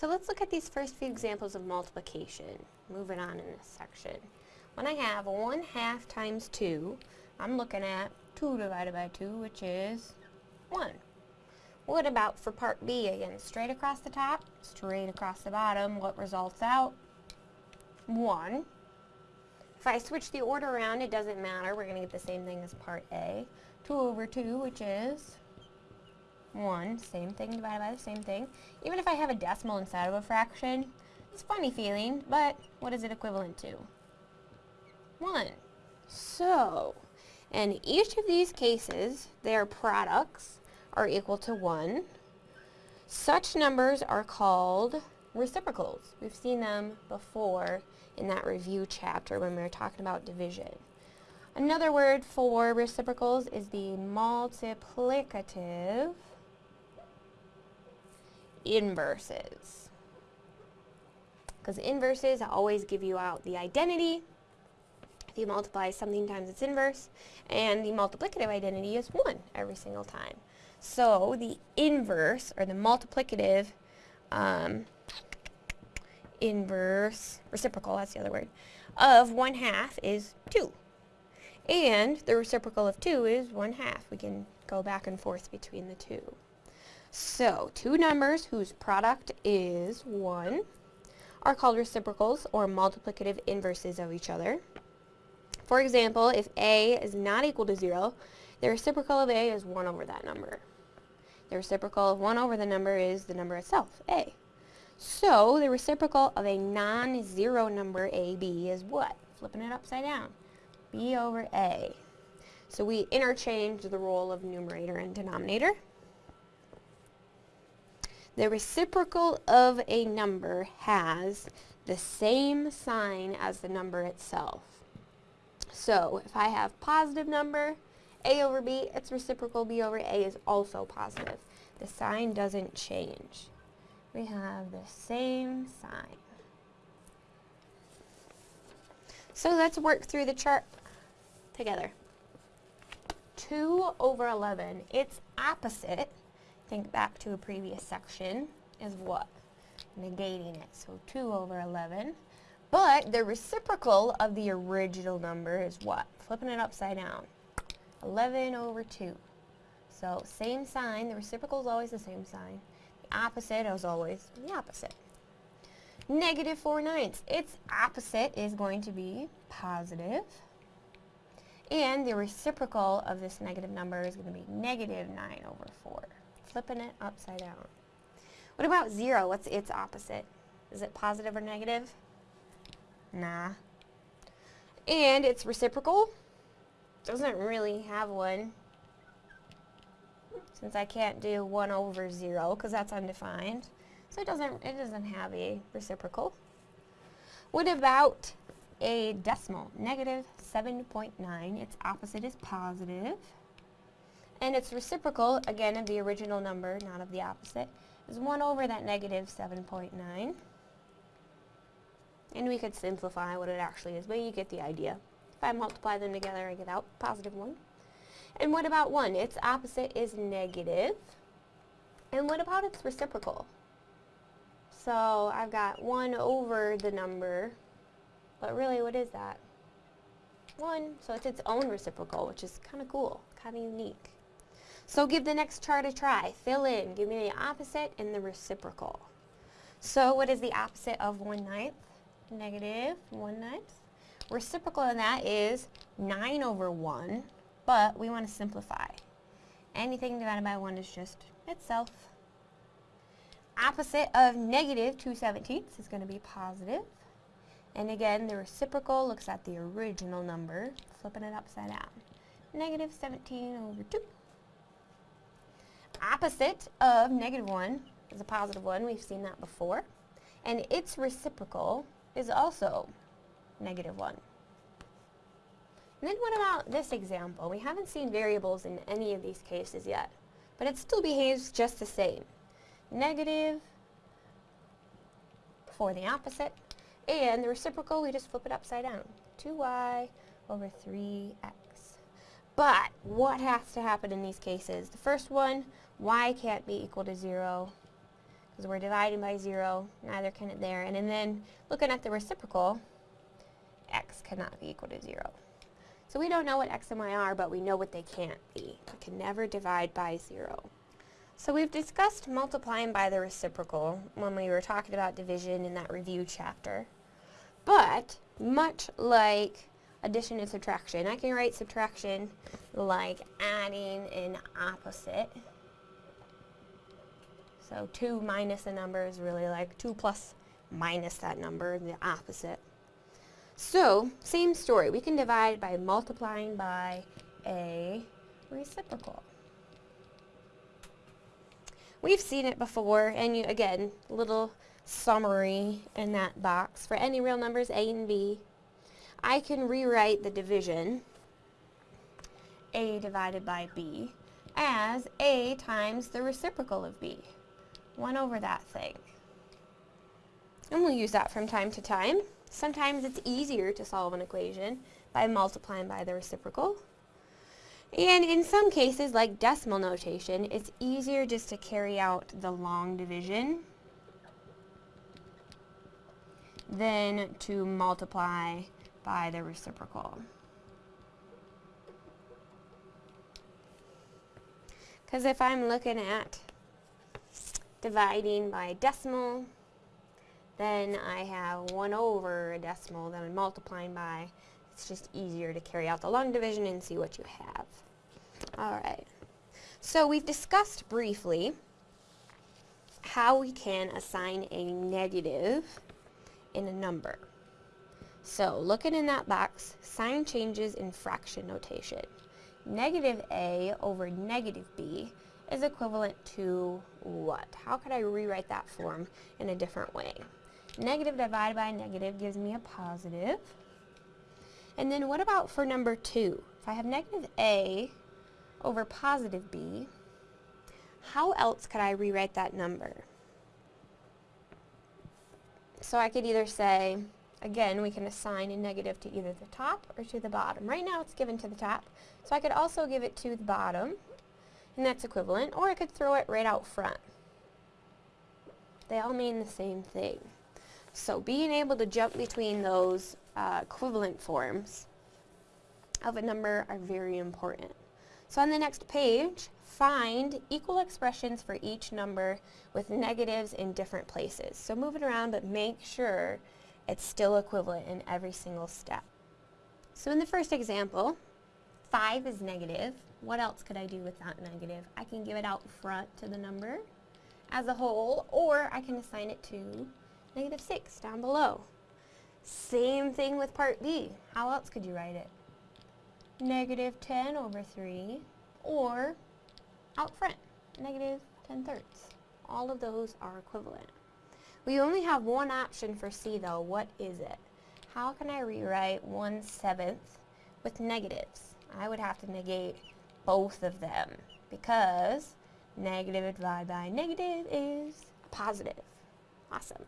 So let's look at these first few examples of multiplication. Moving on in this section. When I have 1 half times 2, I'm looking at 2 divided by 2, which is 1. What about for part B again? Straight across the top, straight across the bottom. What results out? 1. If I switch the order around, it doesn't matter. We're going to get the same thing as part A. 2 over 2, which is 1. Same thing divided by the same thing. Even if I have a decimal inside of a fraction, it's a funny feeling, but what is it equivalent to? 1. So, in each of these cases, their products are equal to 1. Such numbers are called reciprocals. We've seen them before in that review chapter when we were talking about division. Another word for reciprocals is the multiplicative inverses. Because inverses always give you out the identity. If you multiply something times its inverse, and the multiplicative identity is 1 every single time. So the inverse, or the multiplicative um, inverse, reciprocal, that's the other word, of 1 half is 2. And the reciprocal of 2 is 1 half. We can go back and forth between the two. So, two numbers whose product is 1 are called reciprocals or multiplicative inverses of each other. For example, if a is not equal to 0, the reciprocal of a is 1 over that number. The reciprocal of 1 over the number is the number itself, a. So, the reciprocal of a non-zero number, ab, is what? Flipping it upside down. b over a. So we interchange the role of numerator and denominator. The reciprocal of a number has the same sign as the number itself. So if I have positive number, a over b, its reciprocal b over a is also positive. The sign doesn't change. We have the same sign. So let's work through the chart together. 2 over 11, its opposite think back to a previous section, is what? Negating it. So 2 over 11. But the reciprocal of the original number is what? Flipping it upside down. 11 over 2. So same sign. The reciprocal is always the same sign. The opposite is always the opposite. Negative 4 ninths. Its opposite is going to be positive. And the reciprocal of this negative number is going to be negative 9 over 4 flipping it upside down. What about 0? What's its opposite? Is it positive or negative? Nah. And its reciprocal doesn't really have one since I can't do 1 over 0 because that's undefined. So it doesn't, it doesn't have a reciprocal. What about a decimal? Negative 7.9. Its opposite is positive. And its reciprocal, again of the original number, not of the opposite, is 1 over that negative 7.9. And we could simplify what it actually is, but you get the idea. If I multiply them together, I get out positive 1. And what about 1? Its opposite is negative. And what about its reciprocal? So I've got 1 over the number, but really what is that? 1, so it's its own reciprocal, which is kind of cool, kind of unique. So give the next chart a try. Fill in. Give me the opposite and the reciprocal. So what is the opposite of 1 ninth? Negative 1 ninth. Reciprocal of that is 9 over 1, but we want to simplify. Anything divided by 1 is just itself. Opposite of negative 2 seventeenths is going to be positive. And again, the reciprocal looks at the original number, flipping it upside down. Negative 17 over 2 opposite of negative 1 is a positive 1. We've seen that before. And its reciprocal is also negative 1. And then what about this example? We haven't seen variables in any of these cases yet, but it still behaves just the same. Negative for the opposite, and the reciprocal, we just flip it upside down. 2y over 3x. But what has to happen in these cases? The first one, y can't be equal to 0 because we're dividing by 0, neither can it there. And, and then looking at the reciprocal, x cannot be equal to 0. So we don't know what x and y are, but we know what they can't be. We can never divide by 0. So we've discussed multiplying by the reciprocal when we were talking about division in that review chapter. But, much like addition and subtraction, I can write subtraction like adding an opposite. So 2 minus a number is really like 2 plus minus that number, the opposite. So, same story. We can divide by multiplying by a reciprocal. We've seen it before, and you, again, little summary in that box. For any real numbers, a and b, I can rewrite the division, a divided by b, as a times the reciprocal of b. 1 over that thing. And we'll use that from time to time. Sometimes it's easier to solve an equation by multiplying by the reciprocal. And in some cases, like decimal notation, it's easier just to carry out the long division than to multiply by the reciprocal. Because if I'm looking at dividing by decimal, then I have 1 over a decimal that I'm multiplying by. It's just easier to carry out the long division and see what you have. Alright, so we've discussed briefly how we can assign a negative in a number. So looking in that box, sign changes in fraction notation. Negative a over negative b is equivalent to what? How could I rewrite that form in a different way? Negative divided by negative gives me a positive. And then what about for number 2? If I have negative a over positive b, how else could I rewrite that number? So I could either say, again, we can assign a negative to either the top or to the bottom. Right now it's given to the top, so I could also give it to the bottom, and that's equivalent, or I could throw it right out front. They all mean the same thing. So being able to jump between those uh, equivalent forms of a number are very important. So on the next page, find equal expressions for each number with negatives in different places. So move it around, but make sure it's still equivalent in every single step. So in the first example, 5 is negative. What else could I do with that negative? I can give it out front to the number as a whole, or I can assign it to negative 6 down below. Same thing with part B. How else could you write it? Negative 10 over 3, or out front, negative 10 thirds. All of those are equivalent. We only have one option for C though. What is it? How can I rewrite 1 seventh with negatives? I would have to negate both of them because negative divided by negative is positive. Awesome.